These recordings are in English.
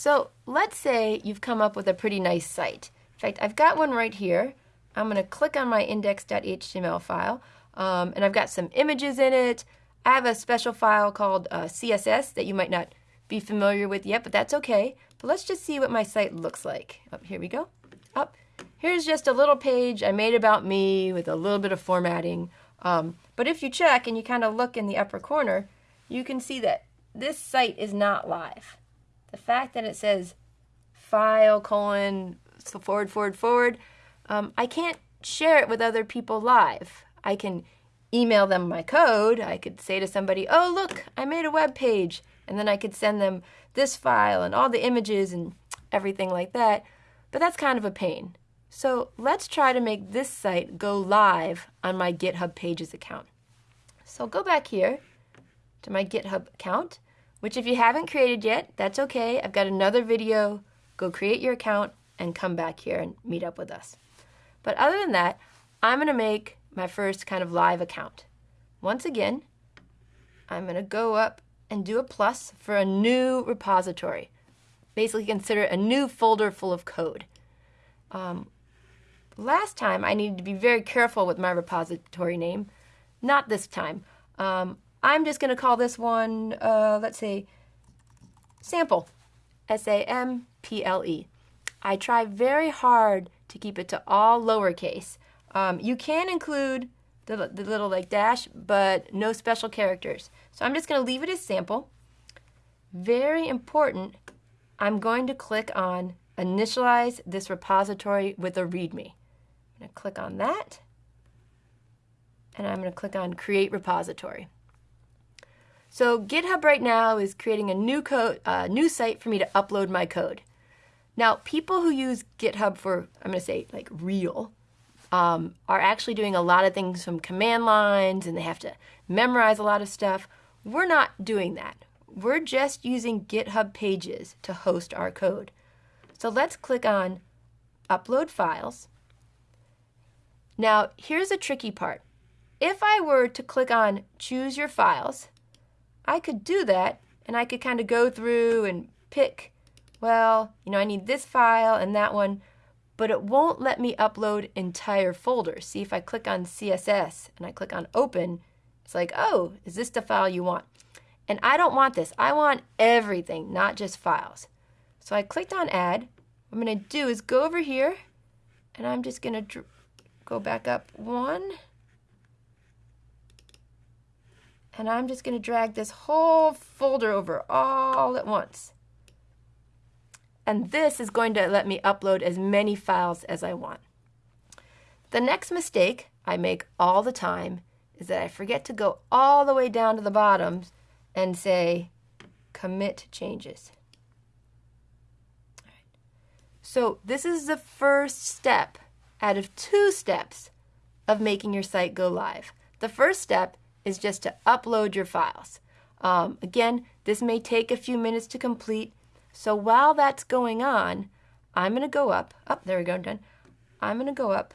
So let's say you've come up with a pretty nice site. In fact, I've got one right here. I'm going to click on my index.html file, um, and I've got some images in it. I have a special file called uh, CSS that you might not be familiar with yet, but that's okay. But let's just see what my site looks like. Up, oh, here we go. Up. Here's just a little page I made about me with a little bit of formatting. Um, but if you check and you kind of look in the upper corner, you can see that this site is not live. The fact that it says file colon forward forward forward, um, I can't share it with other people live. I can email them my code. I could say to somebody, oh, look, I made a web page. And then I could send them this file and all the images and everything like that. But that's kind of a pain. So let's try to make this site go live on my GitHub Pages account. So go back here to my GitHub account, which if you haven't created yet, that's okay. I've got another video. Go create your account and come back here and meet up with us. But other than that, I'm going to make my first kind of live account. Once again, I'm going to go up and do a plus for a new repository. Basically consider a new folder full of code. Um, last time I needed to be very careful with my repository name. Not this time. Um, I'm just going to call this one, uh, let's say, sample. S-A-M-P-L-E. I try very hard to keep it to all lowercase. Um, you can include the, the little like dash, but no special characters. So I'm just going to leave it as sample. Very important, I'm going to click on initialize this repository with a README. I'm going to click on that, and I'm going to click on create repository. So GitHub right now is creating a new code, uh, new site for me to upload my code. Now, people who use GitHub for, I'm going to say like real, um, are actually doing a lot of things from command lines and they have to memorize a lot of stuff. We're not doing that. We're just using GitHub pages to host our code. So let's click on Upload Files. Now, here's a tricky part. If I were to click on Choose Your Files, I could do that and I could kind of go through and pick, well, you know, I need this file and that one but it won't let me upload entire folders. See, if I click on CSS and I click on open, it's like, oh, is this the file you want? And I don't want this. I want everything, not just files. So I clicked on add. What I'm going to do is go over here and I'm just going to go back up one. And I'm just going to drag this whole folder over all at once. And this is going to let me upload as many files as I want. The next mistake I make all the time is that I forget to go all the way down to the bottom and say commit changes. So this is the first step out of two steps of making your site go live. The first step is just to upload your files. Um, again, this may take a few minutes to complete. So while that's going on, I'm going to go up. Up, oh, there we go, done. I'm going to go up.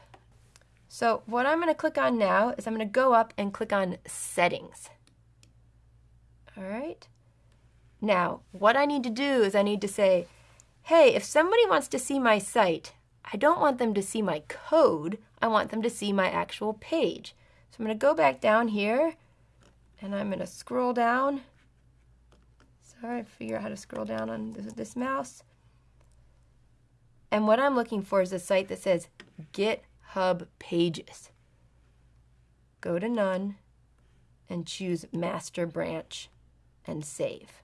So what I'm going to click on now is I'm going to go up and click on Settings. All right. Now, what I need to do is I need to say, hey, if somebody wants to see my site, I don't want them to see my code. I want them to see my actual page. So I'm going to go back down here and I'm going to scroll down Sorry, figure out how to scroll down on this, this mouse. And what I'm looking for is a site that says GitHub Pages. Go to None and choose Master Branch and save.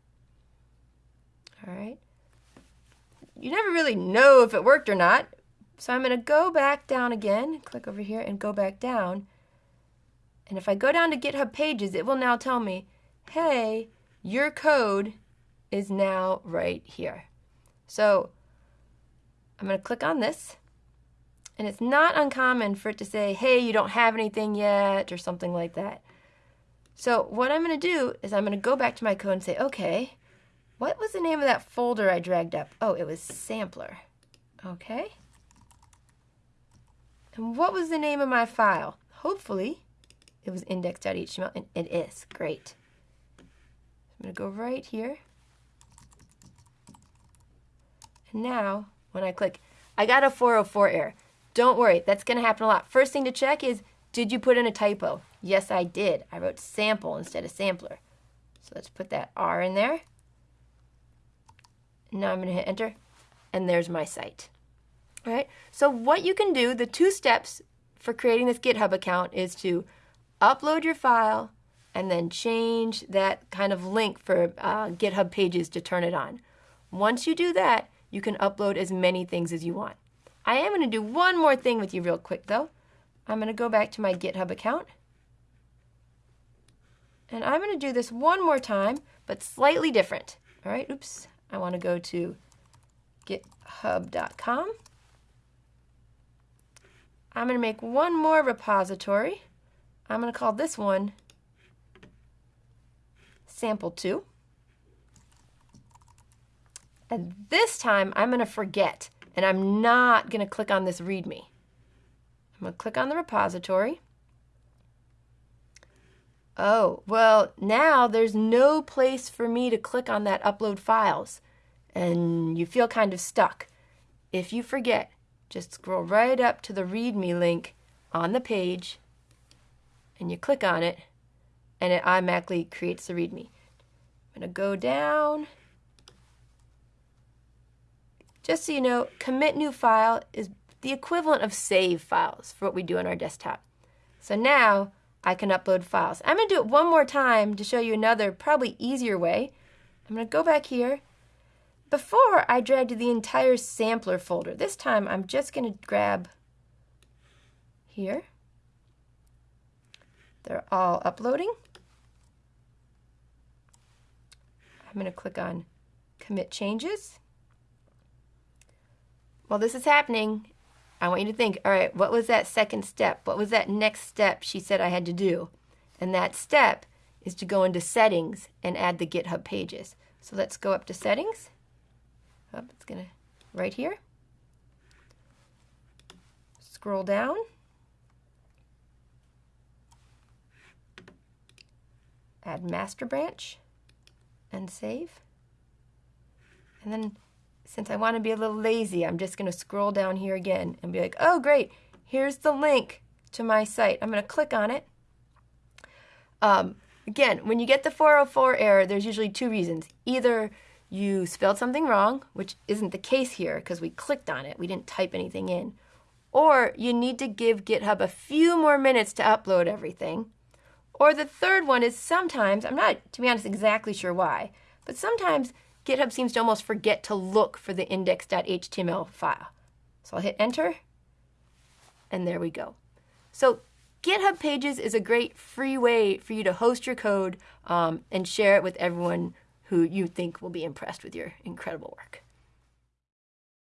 All right. You never really know if it worked or not. So I'm going to go back down again, click over here and go back down. And if I go down to GitHub Pages, it will now tell me, hey, your code is now right here. So I'm going to click on this. And it's not uncommon for it to say, hey, you don't have anything yet, or something like that. So what I'm going to do is I'm going to go back to my code and say, okay, what was the name of that folder I dragged up? Oh, it was sampler. Okay. And what was the name of my file? Hopefully, it was index.html, and it is. Great. I'm going to go right here. And now, when I click, I got a 404 error. Don't worry, that's going to happen a lot. First thing to check is, did you put in a typo? Yes, I did. I wrote sample instead of sampler. So let's put that R in there. Now I'm going to hit enter, and there's my site. All right, so what you can do, the two steps for creating this GitHub account is to upload your file and then change that kind of link for uh, GitHub pages to turn it on. Once you do that, you can upload as many things as you want. I am going to do one more thing with you real quick though. I'm going to go back to my GitHub account. And I'm going to do this one more time, but slightly different. All right, oops. I want to go to github.com. I'm going to make one more repository. I'm going to call this one sample 2. And this time I'm going to forget and I'm not going to click on this README. I'm going to click on the repository. Oh, well, now there's no place for me to click on that upload files, and you feel kind of stuck. If you forget, just scroll right up to the README link on the page and you click on it and it automatically creates the README. I'm going to go down. Just so you know, commit new file is the equivalent of save files for what we do on our desktop. So now I can upload files. I'm going to do it one more time to show you another probably easier way. I'm going to go back here before, I dragged the entire sampler folder. This time, I'm just going to grab here. They're all uploading. I'm going to click on Commit Changes. While this is happening, I want you to think, all right, what was that second step? What was that next step she said I had to do? And that step is to go into Settings and add the GitHub pages. So let's go up to Settings. Oh, it's gonna, right here. Scroll down. Add master branch and save. And then since I want to be a little lazy, I'm just going to scroll down here again and be like, oh, great, here's the link to my site. I'm going to click on it. Um, again, when you get the 404 error, there's usually two reasons. Either you spelled something wrong, which isn't the case here because we clicked on it, we didn't type anything in, or you need to give GitHub a few more minutes to upload everything. Or the third one is sometimes, I'm not, to be honest, exactly sure why, but sometimes GitHub seems to almost forget to look for the index.html file. So I'll hit enter, and there we go. So GitHub Pages is a great free way for you to host your code um, and share it with everyone who you think will be impressed with your incredible work.